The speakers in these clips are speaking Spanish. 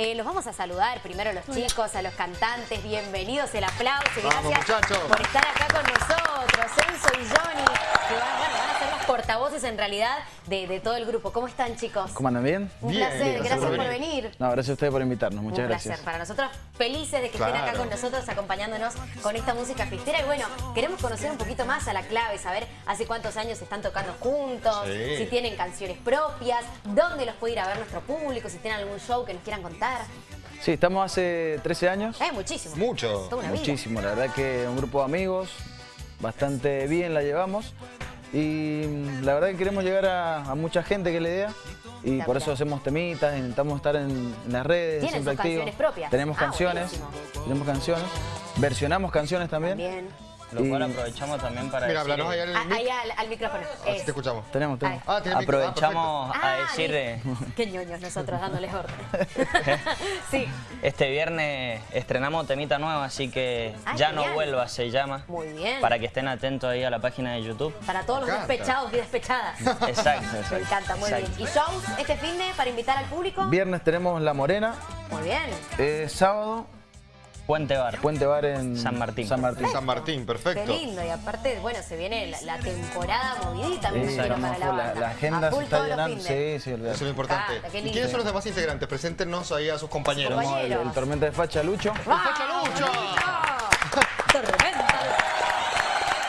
Eh, los vamos a saludar primero a los chicos, a los cantantes. Bienvenidos, el aplauso y gracias por estar acá con nosotros. Enzo y Johnny, que van, van a ser los portavoces en realidad de, todo el grupo. ¿Cómo están, chicos? ¿Cómo andan bien? Un placer, gracias por venir. No, gracias a ustedes por invitarnos, muchas gracias. Un placer, para nosotros felices de que estén acá con nosotros acompañándonos con esta música fistera. Y bueno, queremos conocer un poquito más a la clave, saber hace cuántos años están tocando juntos, si tienen canciones propias, dónde los puede ir a ver nuestro público, si tienen algún show que nos quieran contar. Sí, estamos hace 13 años. Eh, muchísimo. Mucho. Muchísimo, la verdad que un grupo de amigos, bastante bien la llevamos. Y la verdad que queremos llegar a, mucha gente que le idea. Y por eso hacemos temitas, intentamos estar en, las redes, ¿Tienen siempre activos. canciones propias? Tenemos ah, canciones, tenemos canciones. Versionamos canciones también. También. Lo cual aprovechamos también para Mira, decir... ahí al, ahí al, micrófono. Así te escuchamos. Tenemos, tenemos. Ah, aprovechamos a ah, decir... Eh, Qué ñoños nosotros dándoles orden. sí. Este viernes estrenamos temita nueva, así que ah, Ya no vuelva se llama. Muy bien. Para que estén atentos ahí a la página de YouTube. Para todos los despechados y despechadas. Exacto, exacto. Me encanta, muy bien. ¿Y shows este fin de para invitar al público? Viernes tenemos La Morena. Muy bien. Eh, sábado Puente Bar. Puente Bar en San Martín. San Martín. San Martín, perfecto. Qué lindo. Y aparte, bueno, se viene la, temporada movidita. Sí, para la, la, la, agenda se está llenando. Sí, sí, Eso es lo importante. ¿Y quiénes son los demás integrantes? Preséntenos ahí a sus compañeros. El, el, Tormenta de Facha, Lucho. ¡El Facha Lucho! ¡Tormenta!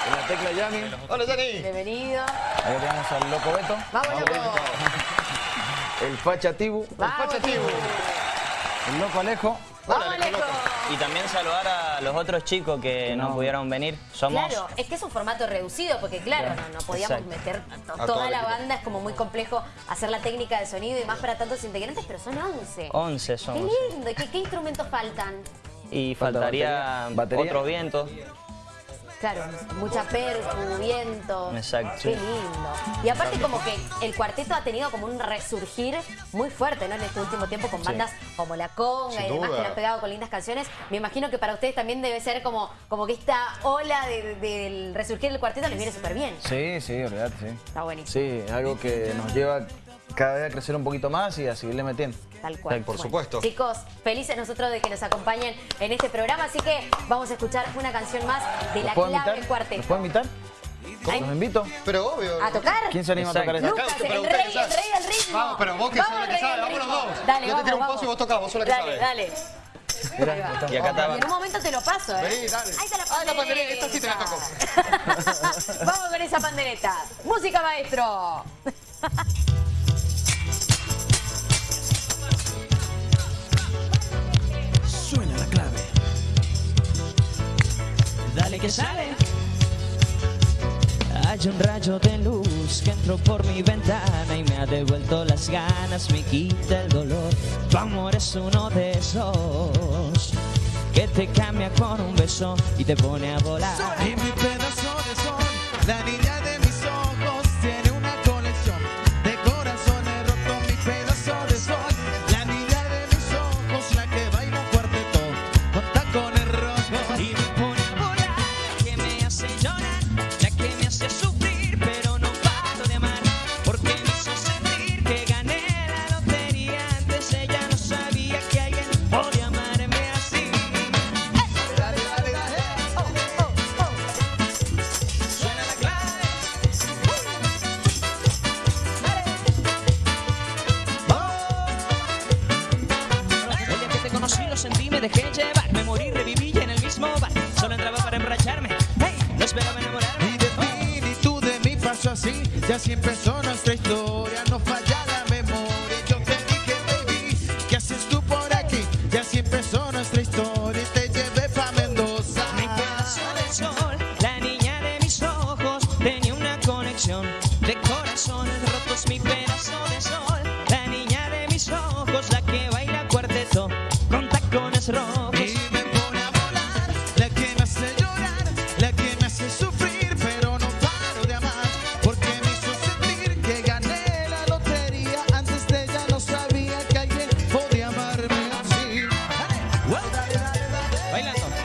La tecla Yami. Hola, Yami. Bienvenido. Ahí tenemos al Loco Beto. ¡Vamos, Loco! El Facha Tibu. El Facha Tibu. El Loco Alejo. ¡Vamos, Alejo! Y también saludar a los otros chicos que no, pudieron venir. Somos... Claro, es que es un formato reducido porque claro, no, podíamos meter toda la banda, es como muy complejo hacer la técnica de sonido y más para tantos integrantes, pero son 11. 11 somos. Qué lindo, ¿qué, qué instrumentos faltan? Y faltaría otro viento. Claro, mucha percu, viento. Exacto. Qué lindo. Y aparte como que el cuarteto ha tenido como un resurgir muy fuerte, ¿no? En este último tiempo con bandas como La Conga y demás que le han pegado con lindas canciones. Me imagino que para ustedes también debe ser como, como que esta ola del resurgir del cuarteto les viene súper bien. Sí, sí, verdad, sí. Está buenísimo. Sí, algo que nos lleva cada vez a crecer un poquito más y a seguirle metiendo. Tal cual. Por supuesto. Chicos, felices nosotros de que nos acompañen en este programa, así que vamos a escuchar una canción más de La Clave del Cuarteto. ¿Los puedo invitar? ¿Los invito? Pero obvio. ¿A tocar? ¿Quién se anima a tocar esa? Lucas, el rey, el rey del ritmo. Vamos, pero vos que sabés que sabes, vamos los dos. Dale, Yo te tiro un pozo y vos tocás, vos sos la que Dale, dale. Mirá, y acá está. En un momento te lo paso, ¿eh? Vení, dale. Ahí está la pandereta. Ah, la pandereta, esta sí te la tocó. Vamos con esa pandereta. Música, maestro. que sale. Hay un rayo de luz que entró por mi ventana y me ha devuelto las ganas, me quita el dolor. Tu amor es uno de esos que te cambia con un beso y te pone a volar. Me dejé llevar, me morí, reviví en el mismo bar. Solo entraba para emborracharme, hey, no esperaba enamorarme. Y de mí, y tú de mí pasó así, ya así empezó nuestra historia, no falla la memoria. Yo te dije, baby, ¿qué haces tú por aquí? Ya así empezó nuestra historia y te llevé pa' Mendoza. Mi pedazo de sol, la niña de mis ojos, tenía una conexión de corazones rotos. Mi pedazo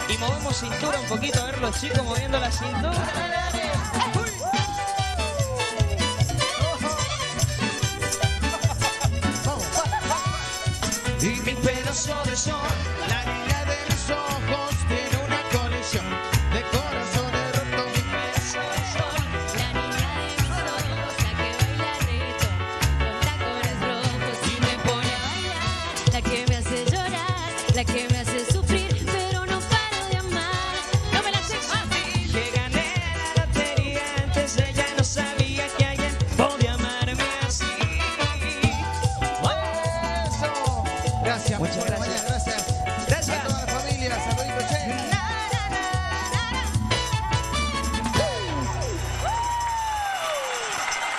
y movemos cintura un poquito, a ver los chicos moviendo la cintura. Y. La Gracias. Muchas gracias. gracias.